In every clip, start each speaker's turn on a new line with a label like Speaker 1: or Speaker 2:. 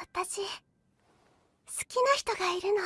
Speaker 1: 私好きな人がいるの。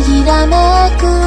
Speaker 2: ひらめく